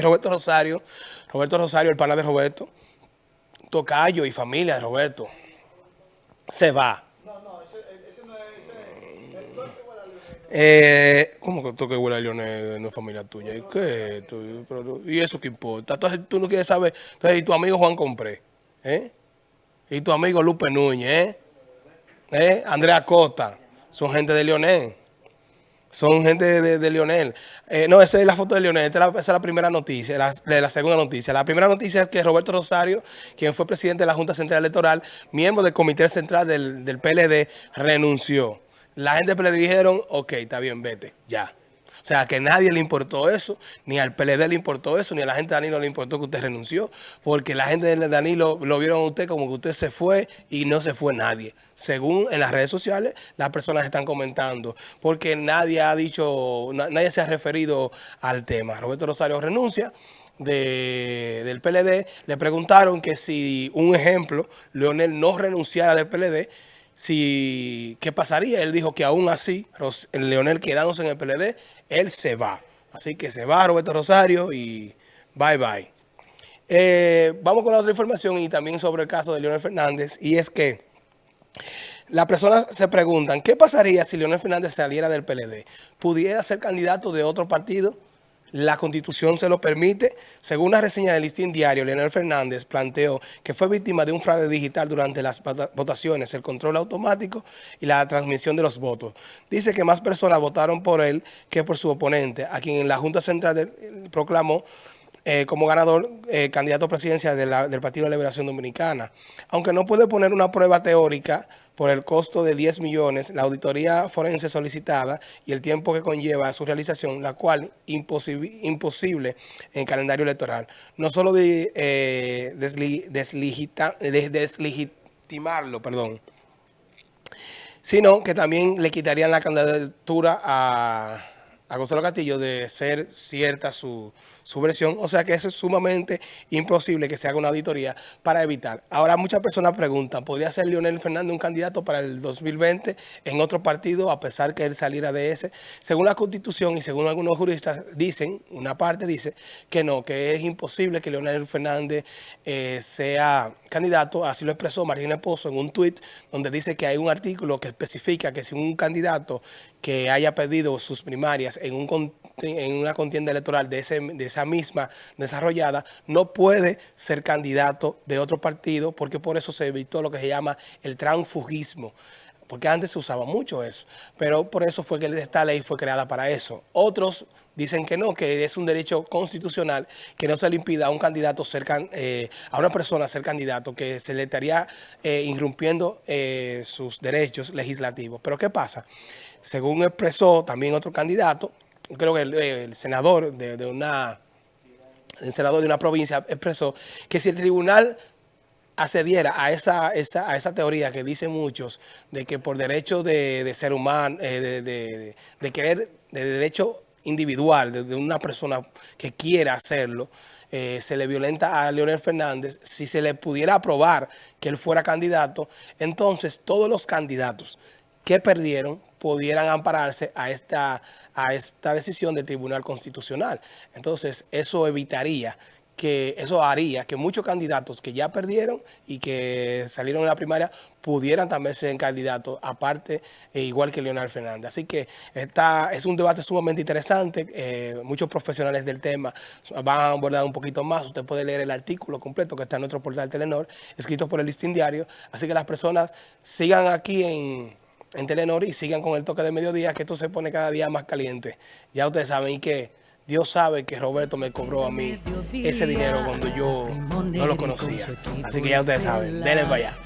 Roberto Rosario, Roberto Rosario, el pana de Roberto, Tocayo y familia de Roberto, se va. No, no, ese, no es, ese, el toque eh, ¿Cómo que toque huele a Leonel no es familia tuya? ¿Y qué? ¿Y eso qué importa? Entonces tú no quieres saber. Entonces, ¿y tu amigo Juan Compré? ¿Eh? ¿Y tu amigo Lupe Núñez? ¿Eh? ¿Eh? Andrea Costa. Son gente de Leonel son gente de, Lionel. Eh, no, esa es la foto de Lionel, esta es la, primera noticia, la, la, segunda noticia. La primera noticia es que Roberto Rosario, quien fue presidente de la Junta Central Electoral, miembro del Comité Central del, del PLD, renunció. La gente le dijeron, ok, está bien, vete, ya. O sea, que nadie le importó eso, ni al PLD le importó eso, ni a la gente de Danilo le importó que usted renunció, porque la gente de Danilo lo vieron a usted como que usted se fue y no se fue nadie. Según en las redes sociales, las personas están comentando, porque nadie ha dicho, nadie se ha referido al tema. Roberto Rosario renuncia. del PLD, le preguntaron que si, un ejemplo, Leonel no renunciara del PLD, si, ¿qué pasaría? Él dijo que aún así, Leonel quedándose en el PLD, él se va. Así que se va Roberto Rosario y bye bye. Eh, vamos con la otra información y también sobre el caso de Leonel Fernández. Y es que las personas se preguntan, ¿qué pasaría si Leonel Fernández saliera del PLD? ¿Pudiera ser candidato de otro partido? La Constitución se lo permite. Según una reseña del listín diario, Leonel Fernández planteó que fue víctima de un fraude digital durante las votaciones, el control automático y la transmisión de los votos. Dice que más personas votaron por él que por su oponente, a quien la Junta Central proclamó eh, como ganador eh, candidato presidencial del Partido de Liberación Dominicana. Aunque no puede poner una prueba teórica por el costo de 10 millones, la auditoría forense solicitada y el tiempo que conlleva su realización, la cual imposible, imposible en calendario electoral. No solo de, eh, deslegitimarlo, perdón, sino que también le quitarían la candidatura a a Gonzalo Castillo de ser cierta su, versión. O sea que eso es sumamente imposible que se haga una auditoría para evitar. Ahora muchas personas preguntan, ¿podría ser Leonel Fernández un candidato para el 2020 en otro partido a pesar que él saliera de ese? Según la Constitución y según algunos juristas dicen, una parte dice que no, que es imposible que Leonel Fernández eh, sea candidato. Así lo expresó Marina Pozo en un tuit donde dice que hay un artículo que especifica que si un candidato que haya pedido sus primarias en, un, en una contienda electoral de, ese, de esa misma desarrollada, no puede ser candidato de otro partido porque por eso se evitó lo que se llama el transfugismo porque antes se usaba mucho eso, pero por eso fue que esta ley fue creada para eso. Otros dicen que no, que es un derecho constitucional que no se le impida a un candidato ser, eh, a una persona ser candidato, que se le estaría eh, irrumpiendo eh, sus derechos legislativos. Pero ¿qué pasa? Según expresó también otro candidato, creo que el, senador de, una el senador de una provincia expresó que si el tribunal accediera a esa, a esa teoría que dicen muchos de que por derecho de, ser humano, eh, de, querer, de derecho individual, de, una persona que quiera hacerlo, eh, se le violenta a Leonel Fernández, si se le pudiera aprobar que él fuera candidato, entonces todos los candidatos que perdieron pudieran ampararse a esta, a esta decisión del Tribunal Constitucional. Entonces, eso evitaría que eso haría que muchos candidatos que ya perdieron y que salieron en la primaria pudieran también ser candidatos, aparte, e igual que Leonel Fernández. Así que esta es un debate sumamente interesante. Eh, muchos profesionales del tema van a abordar un poquito más. Usted puede leer el artículo completo que está en nuestro portal Telenor, escrito por el listín diario. Así que las personas sigan aquí en, en Telenor y sigan con el toque de mediodía, que esto se pone cada día más caliente. Ya ustedes saben y que Dios sabe que Roberto me cobró a mí ese dinero cuando yo no lo conocía. Así que ya ustedes saben, denle para allá.